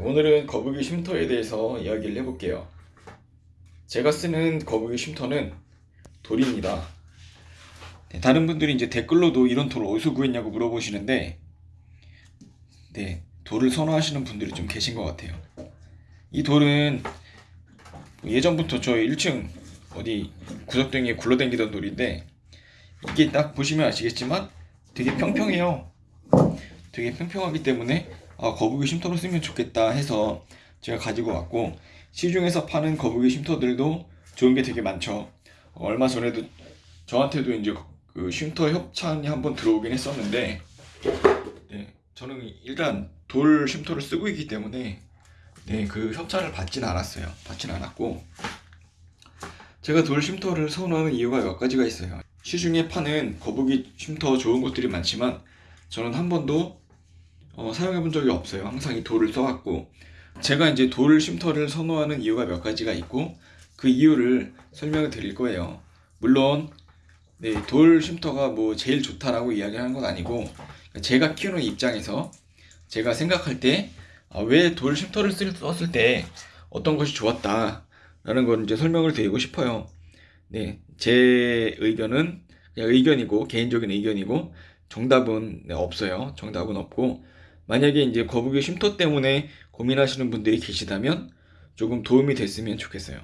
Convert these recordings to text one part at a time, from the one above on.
오늘은 거북이 쉼터에 대해서 이야기를 해볼게요. 제가 쓰는 거북이 쉼터는 돌입니다. 네, 다른 분들이 이제 댓글로도 이런 돌 어디서 구했냐고 물어보시는데, 네, 돌을 선호하시는 분들이 좀 계신 것 같아요. 이 돌은 예전부터 저 1층 어디 구석등에 굴러다니던 돌인데, 이게 딱 보시면 아시겠지만 되게 평평해요. 되게 평평하기 때문에 아, 거북이 쉼터로 쓰면 좋겠다 해서 제가 가지고 왔고 시중에서 파는 거북이 쉼터들도 좋은 게 되게 많죠. 어, 얼마 전에도 저한테도 이제 그 쉼터 협찬이 한번 들어오긴 했었는데 네, 저는 일단 돌 쉼터를 쓰고 있기 때문에 네, 그 협찬을 받진 않았어요. 받진 않았고 제가 돌 쉼터를 선호하는 이유가 몇 가지가 있어요. 시중에 파는 거북이 쉼터 좋은 것들이 많지만 저는 한 번도 어, 사용해 본 적이 없어요. 항상 이 돌을 써왔고 제가 이제 돌 쉼터를 선호하는 이유가 몇 가지가 있고 그 이유를 설명을 드릴 거예요. 물론 네, 돌 쉼터가 뭐 제일 좋다라고 이야기하는 건 아니고 제가 키우는 입장에서 제가 생각할 때 왜돌 쉼터를 쓸- 썼을 때 어떤 것이 좋았다 라는 걸 이제 설명을 드리고 싶어요. 네, 제 의견은 그냥 의견이고 개인적인 의견이고 정답은 네, 없어요. 정답은 없고 만약에 이제 거북이 쉼터 때문에 고민하시는 분들이 계시다면 조금 도움이 됐으면 좋겠어요.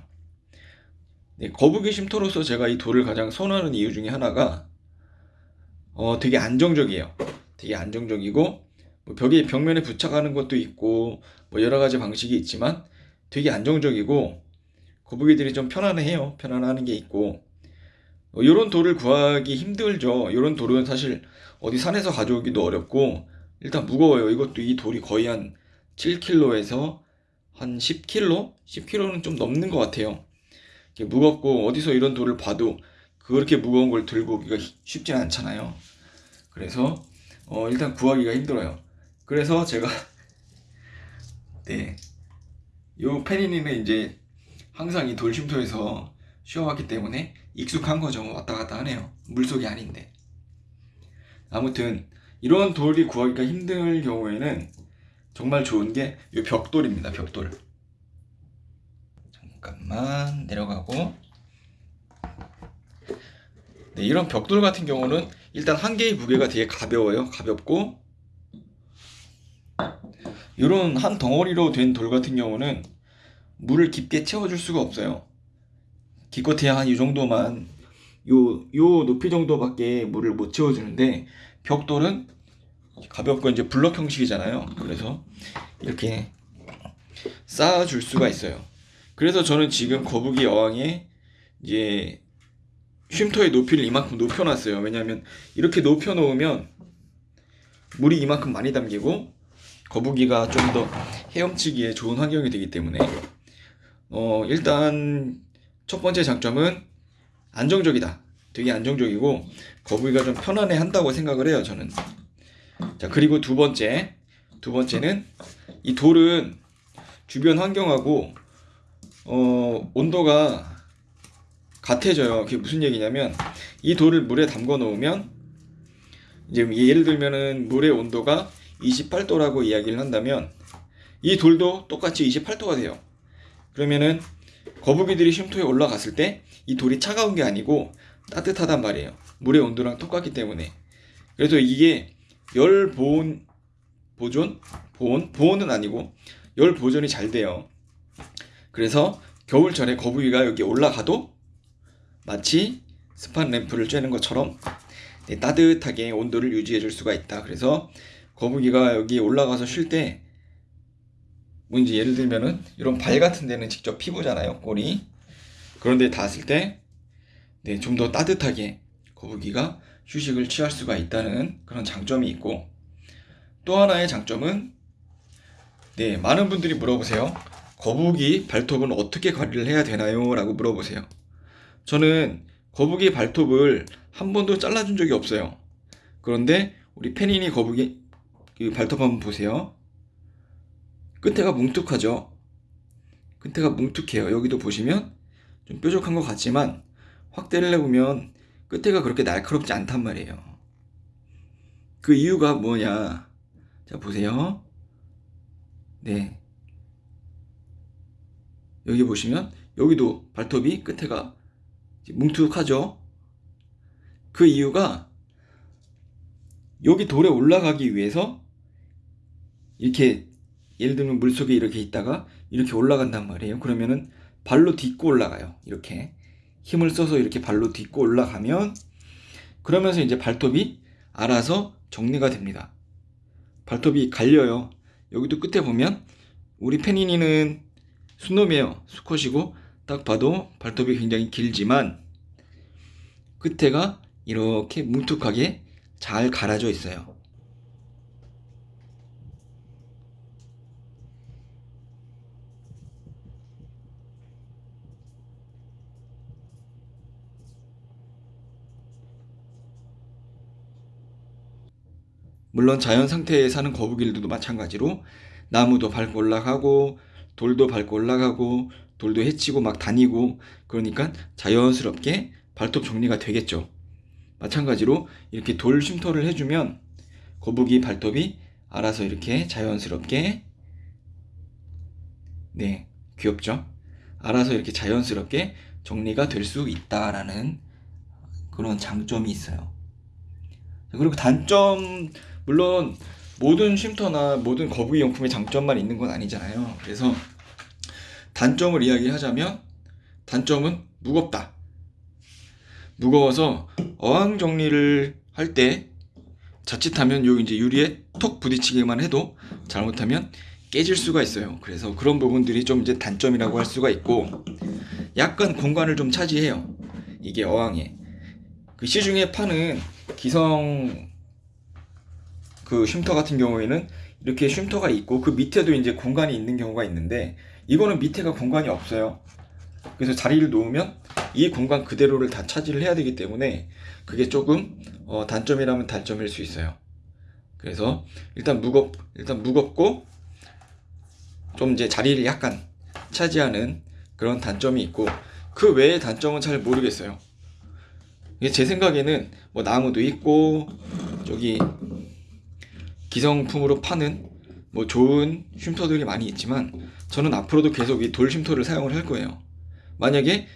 네, 거북이 쉼터로서 제가 이 돌을 가장 선호하는 이유 중에 하나가 어, 되게 안정적이에요. 되게 안정적이고 뭐 벽에 벽면에 부착하는 것도 있고 뭐 여러 가지 방식이 있지만 되게 안정적이고 거북이들이 좀 편안해요. 편안하는 게 있고 이런 돌을 구하기 힘들죠. 이런 돌은 사실 어디 산에서 가져오기도 어렵고 일단 무거워요. 이것도 이 돌이 거의 한 7kg에서 한 10kg? 10kg는 좀 넘는 것 같아요. 무겁고 어디서 이런 돌을 봐도 그렇게 무거운 걸 들고 오기가 쉽진 않잖아요. 그래서 어, 일단 구하기가 힘들어요. 그래서 제가 네, 요 페니니는 이제 항상 이 돌 쉼터에서 쉬어왔기 때문에 익숙한 거죠. 왔다 갔다 하네요. 물속이 아닌데. 아무튼 이런 돌이 구하기가 힘들 경우에는 정말 좋은 게 이 벽돌입니다. 벽돌. 잠깐만 내려가고. 네, 이런 벽돌 같은 경우는 일단 한 개의 무게가 되게 가벼워요. 가볍고 이런 한 덩어리로 된 돌 같은 경우는 물을 깊게 채워줄 수가 없어요. 기껏해야 한 이 정도만 요, 요 높이 정도밖에 물을 못 채워주는데 벽돌은 가볍고 이제 블럭 형식이잖아요. 그래서 이렇게 쌓아줄 수가 있어요. 그래서 저는 지금 거북이 어항에 이제 쉼터의 높이를 이만큼 높여놨어요. 왜냐하면 이렇게 높여놓으면 물이 이만큼 많이 담기고 거북이가 좀 더 헤엄치기에 좋은 환경이 되기 때문에 어 일단 첫 번째 장점은 안정적이다. 되게 안정적이고 거북이가 좀 편안해 한다고 생각을 해요, 저는. 자, 그리고 두 번째. 두 번째는 이 돌은 주변 환경하고 어 온도가 같아져요. 그게 무슨 얘기냐면 이 돌을 물에 담궈 놓으면 이제 예를 들면은 물의 온도가 28도라고 이야기를 한다면 이 돌도 똑같이 28도가 돼요. 그러면은 거북이들이 쉼터에 올라갔을 때 이 돌이 차가운 게 아니고 따뜻하단 말이에요. 물의 온도랑 똑같기 때문에. 그래서 이게 열 보온 보존 보온 보온은 아니고 열 보존이 잘 돼요. 그래서 겨울철에 거북이가 여기 올라가도 마치 스판 램프를 쬐는 것처럼 네, 따뜻하게 온도를 유지해 줄 수가 있다. 그래서 거북이가 여기 올라가서 쉴 때, 뭐 이제 예를 들면은 이런 발 같은 데는 직접 피부잖아요, 꼬리. 그런데 닿았을 때, 네, 좀 더 따뜻하게 거북이가 휴식을 취할 수가 있다는 그런 장점이 있고, 또 하나의 장점은, 네, 많은 분들이 물어보세요. 거북이 발톱은 어떻게 관리를 해야 되나요? 라고 물어보세요. 저는 거북이 발톱을 한 번도 잘라준 적이 없어요. 그런데 우리 페니니 거북이 그 발톱 한번 보세요. 끝에가 뭉툭하죠. 끝에가 뭉툭해요. 여기도 보시면 좀 뾰족한 것 같지만 확대를 해보면 끝에가 그렇게 날카롭지 않단 말이에요. 그 이유가 뭐냐? 자 보세요. 네, 여기 보시면 여기도 발톱이 끝에가 뭉툭하죠. 그 이유가 여기 돌에 올라가기 위해서 이렇게 예를 들면 물속에 이렇게 있다가 이렇게 올라간단 말이에요. 그러면은 발로 딛고 올라가요. 이렇게 힘을 써서 이렇게 발로 딛고 올라가면 그러면서 이제 발톱이 알아서 정리가 됩니다. 발톱이 갈려요. 여기도 끝에 보면 우리 페니니는 순놈이에요. 수컷이고 딱 봐도 발톱이 굉장히 길지만 끝에가 이렇게 뭉툭하게 잘 갈아져 있어요. 물론 자연 상태에 사는 거북이들도 마찬가지로 나무도 밟고 올라가고 돌도 밟고 올라가고 돌도 헤치고 막 다니고 그러니까 자연스럽게 발톱 정리가 되겠죠. 마찬가지로 이렇게 돌 쉼터를 해주면 거북이 발톱이 알아서 이렇게 자연스럽게 네 귀엽죠? 알아서 이렇게 자연스럽게 정리가 될 수 있다라는 그런 장점이 있어요. 그리고 단점 물론 모든 쉼터나 모든 거북이 용품의 장점만 있는 건 아니잖아요. 그래서 단점을 이야기하자면 단점은 무겁다. 무거워서 어항 정리를 할 때 자칫하면 요 이제 유리에 톡 부딪히기만 해도 잘못하면 깨질 수가 있어요. 그래서 그런 부분들이 좀 이제 단점이라고 할 수가 있고 약간 공간을 좀 차지해요. 이게 어항에 그 시중에 파는 기성 그 쉼터 같은 경우에는 이렇게 쉼터가 있고 그 밑에도 이제 공간이 있는 경우가 있는데 이거는 밑에가 공간이 없어요. 그래서 자리를 놓으면 이 공간 그대로를 다 차지를 해야 되기 때문에 그게 조금 어, 단점이라면 단점일 수 있어요. 그래서 일단 무겁 일단 무겁고 좀 이제 자리를 약간 차지하는 그런 단점이 있고 그 외의 단점은 잘 모르겠어요. 제 생각에는 뭐 나무도 있고 저기 기성품으로 파는 뭐 좋은 쉼터들이 많이 있지만 저는 앞으로도 계속 이 돌 쉼터를 사용을 할 거예요. 만약에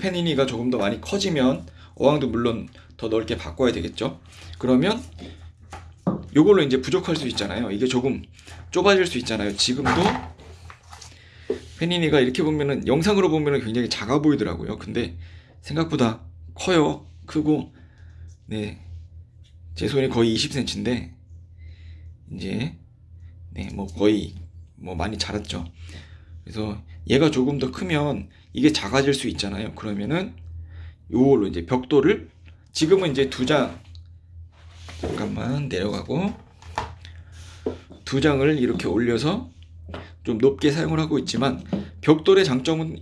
페니니가 조금 더 많이 커지면 어항도 물론 더 넓게 바꿔야 되겠죠. 그러면 요걸로 이제 부족할 수 있잖아요. 이게 조금 좁아질 수 있잖아요. 지금도 페니니가 이렇게 보면은 영상으로 보면은 굉장히 작아 보이더라고요. 근데 생각보다 커요. 크고 네. 제 손이 거의 20cm인데 이제 네, 뭐 거의 뭐 많이 자랐죠. 그래서 얘가 조금 더 크면 이게 작아질 수 있잖아요. 그러면은 요걸로 이제 벽돌을 지금은 이제 두 장 잠깐만 내려가고 두 장을 이렇게 올려서 좀 높게 사용을 하고 있지만 벽돌의 장점은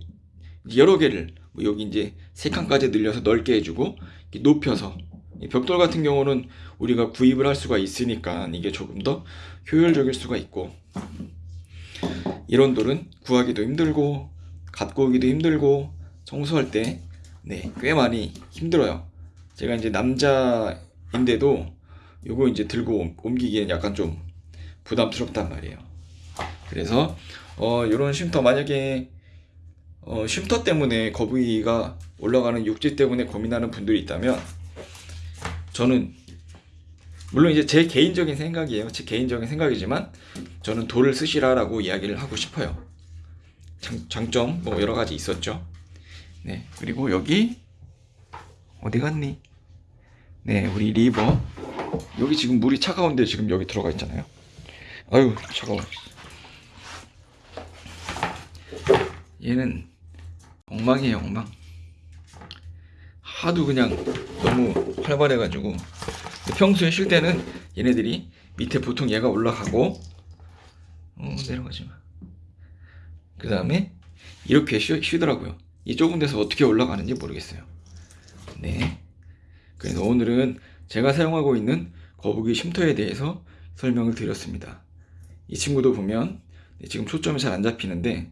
여러 개를 뭐 여기 이제 세 칸까지 늘려서 넓게 해주고 높여서 이 벽돌 같은 경우는 우리가 구입을 할 수가 있으니까 이게 조금 더 효율적일 수가 있고 이런 돌은 구하기도 힘들고 갖고 오기도 힘들고 청소할 때 네, 꽤 많이 힘들어요. 제가 이제 남자인데도 요거 이제 들고 옮기기엔 약간 좀 부담스럽단 말이에요. 그래서 어 요런 쉼터 만약에 어 쉼터 때문에 거북이가 올라가는 육지 때문에 고민하는 분들이 있다면 저는 물론 이제 제 개인적인 생각이에요. 제 개인적인 생각이지만 저는 돌을 쓰시라라고 이야기를 하고 싶어요. 장, 장점 뭐 여러 가지 있었죠. 네 그리고 여기 어디 갔니? 네 우리 리버 여기 지금 물이 차가운데 지금 여기 들어가 있잖아요. 아유 차가워. 얘는 엉망이에요 엉망. 하도 그냥 너무 활발해가지고 평소에 쉴 때는 얘네들이 밑에 보통 얘가 올라가고 어, 내려가지 마. 그 다음에 이렇게 쉬, 쉬더라고요. 이 좁은 데서 어떻게 올라가는지 모르겠어요. 네. 그래서 오늘은 제가 사용하고 있는 거북이 쉼터에 대해서 설명을 드렸습니다. 이 친구도 보면 네, 지금 초점이 잘 안 잡히는데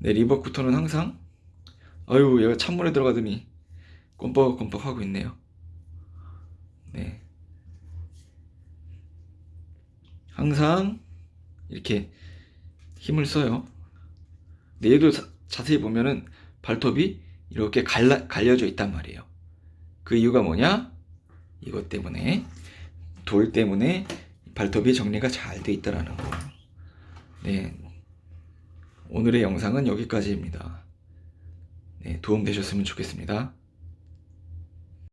네, 리버쿠터는 항상 아유 얘가 찬물에 들어가더니 껌뻑껌뻑 하고 있네요. 네. 항상 이렇게 힘을 써요. 근데 얘도 자세히 보면은 발톱이 이렇게 갈라, 갈려져 있단 말이에요. 그 이유가 뭐냐? 이것 때문에 돌 때문에 발톱이 정리가 잘 돼 있다라는 거. 네. 오늘의 영상은 여기까지입니다. 네, 도움 되셨으면 좋겠습니다.